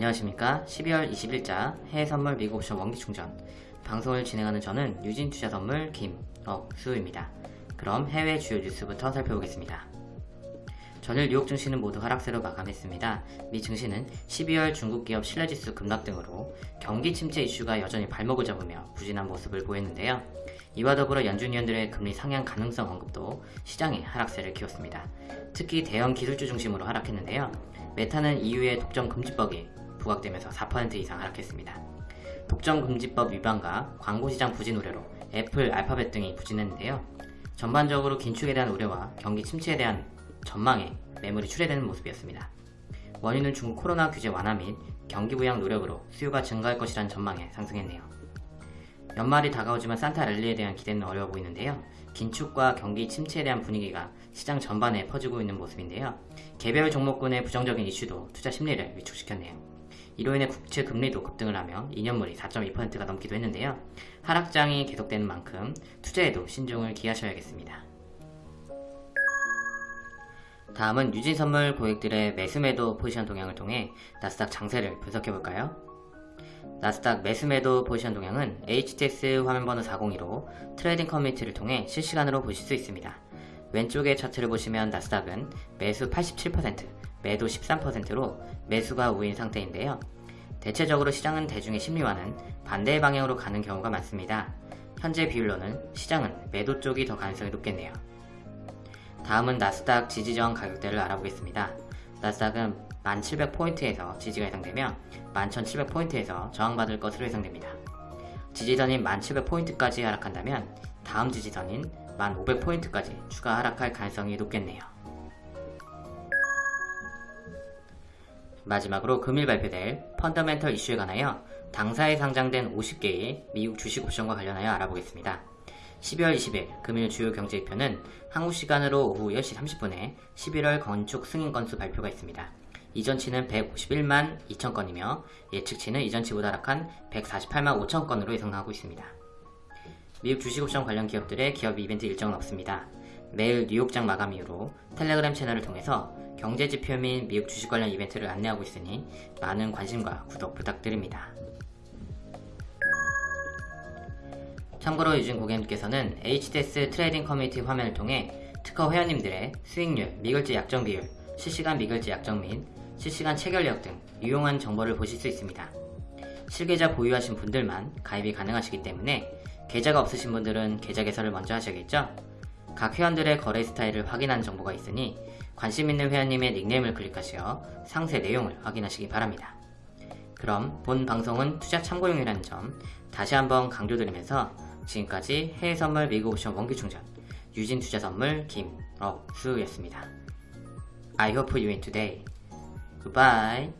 안녕하십니까 12월 20일자 해외선물 미국옵션 원기충전 방송을 진행하는 저는 유진투자선물 김억수입니다. 그럼 해외 주요 뉴스부터 살펴보겠습니다. 전일 뉴욕 증시는 모두 하락세로 마감했습니다. 미 증시는 12월 중국 기업 신뢰지수 급락 등으로 경기 침체 이슈가 여전히 발목을 잡으며 부진한 모습을 보였는데요. 이와 더불어 연준 위원들의 금리 상향 가능성 언급도 시장의 하락세를 키웠습니다. 특히 대형 기술주 중심으로 하락했는데요. 메타는 EU의 독점 금지법이 부각되면서 4% 이상 하락했습니다. 독점 금지법 위반과 광고시장 부진 우려로 애플, 알파벳 등이 부진했는데요. 전반적으로 긴축에 대한 우려와 경기 침체에 대한 전망에 매물이 출회되는 모습이었습니다. 원유는 중국 코로나 규제 완화 및 경기 부양 노력으로 수요가 증가할 것이란 전망에 상승했네요. 연말이 다가오지만 산타 랠리에 대한 기대는 어려워 보이는데요. 긴축과 경기 침체에 대한 분위기가 시장 전반에 퍼지고 있는 모습인데요. 개별 종목군의 부정적인 이슈도 투자 심리를 위축시켰네요. 이로 인해 국채 금리도 급등을 하며 2년물이 4.2%가 넘기도 했는데요. 하락장이 계속되는 만큼 투자에도 신중을 기하셔야겠습니다. 다음은 유진선물 고객들의 매수매도 포지션 동향을 통해 나스닥 장세를 분석해볼까요? 나스닥 매수매도 포지션 동향은 HTS 화면번호 402로 트레이딩 커뮤니티를 통해 실시간으로 보실 수 있습니다. 왼쪽의 차트를 보시면 나스닥은 매수 87%, 매도 13%로 매수가 우위인 상태인데요. 대체적으로 시장은 대중의 심리와는 반대의 방향으로 가는 경우가 많습니다. 현재 비율로는 시장은 매도 쪽이 더 가능성이 높겠네요. 다음은 나스닥 지지저항 가격대를 알아보겠습니다. 나스닥은 1700포인트에서 지지가 예상되며 11700포인트에서 저항받을 것으로 예상됩니다. 지지선인 1700포인트까지 하락한다면 다음 지지선인 1500포인트까지 추가 하락할 가능성이 높겠네요. 마지막으로 금일 발표될 펀더멘털 이슈에 관하여 당사에 상장된 50개의 미국 주식 옵션과 관련하여 알아보겠습니다. 12월 20일 금일 주요 경제지표는 한국 시간으로 오후 10시 30분에 11월 건축 승인 건수 발표가 있습니다. 이전치는 151만 2천 건이며 예측치는 이전치보다 하락한 148만 5천 건으로 예상하고 있습니다. 미국 주식옵션 관련 기업들의 기업 이벤트 일정은 없습니다. 매일 뉴욕장 마감 이후로 텔레그램 채널을 통해서 경제지표 및 미국 주식 관련 이벤트를 안내하고 있으니 많은 관심과 구독 부탁드립니다. 참고로 유진 고객님께서는 HDS 트레이딩 커뮤니티 화면을 통해 특허 회원님들의 수익률, 미결제 약정 비율, 실시간 미글지 약정 및 실시간 체결력 등 유용한 정보를 보실 수 있습니다. 실계좌 보유하신 분들만 가입이 가능하시기 때문에 계좌가 없으신 분들은 계좌 개설을 먼저 하셔야겠죠? 각 회원들의 거래 스타일을 확인한 정보가 있으니 관심 있는 회원님의 닉네임을 클릭하시어 상세 내용을 확인하시기 바랍니다. 그럼 본 방송은 투자 참고용이라는 점 다시 한번 강조드리면서 지금까지 해외선물 미국 옵션 원기충전 유진투자선물 김억수였습니다. I hope you win today. Goodbye.